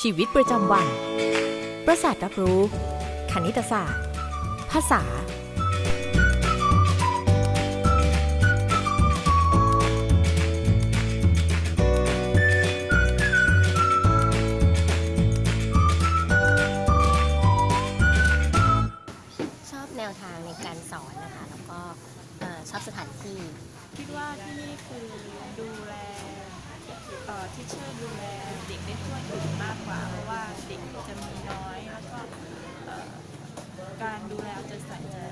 ชีวิตประจำวัน ประสาทรับรู้ คณิตศาสตร์ ภาษา ชอบแนวทางในการสอนนะคะ แล้วก็เอ่อชอบสถานที่ คิดว่าที่นี่คือดูแลเอ่อ teacher ดูแลเด็กได้ทั่วถึงมากกว่า เพราะว่าเด็กจะมีน้อย แล้วก็เอ่อ การดูแลเอาใจใส่จะ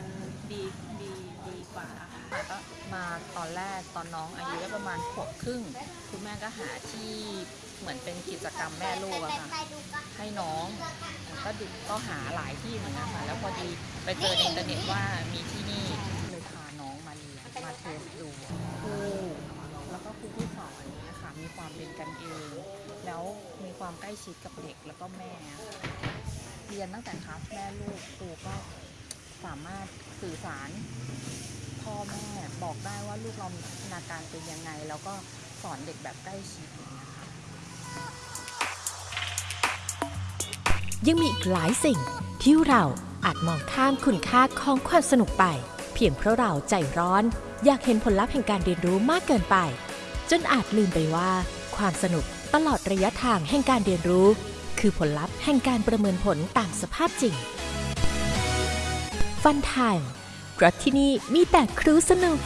ดีดีดีกว่าค่ะก็มาตอนแรกตอนน้องอายุได้ประมาณขวบครึ่ง คุณแม่ก็หาที่เหมือนเป็นกิจกรรมแม่ลูกอะค่ะให้น้องก็ดูก็หาหลายที่เหมือนกันค่ะแล้วพอดีไปเจอในอินเทอร์เน็ตว่ามีที่นี่เลยพาน้องมาเรียนมาเทสดูครูแล้วก็ครูที่สอนอย่างเนี้ยค่ะมีความเป็นกันเอง แล้วมีความใกล้ชิดกับเด็กแล้วก็แม่ เรียนตั้งแต่คลาสแม่ลูกครูก็สามารถสื่อสารพ่อแม่บอกได้ว่าลูกเรามีพัฒนาการเป็นยังไง แล้วก็สอนเด็กแบบใกล้ชิดอย่างเงี้ยค่ะยังมีอีกหลายสิ่งที่เราอาจมองข้ามคุณค่าของความสนุกไป เพียงเพราะเราใจร้อน อยากเห็นผลลัพธ์แห่งการเรียนรู้มากเกินไป จนอาจลืมไปว่า ความสนุกตลอดระยะทางแห่งการเรียนรู้ คือผลลัพธ์แห่งการประเมินผลตามสภาพจริง ฟันไทม์เพราะที่นี่มีแต่ครูสนุก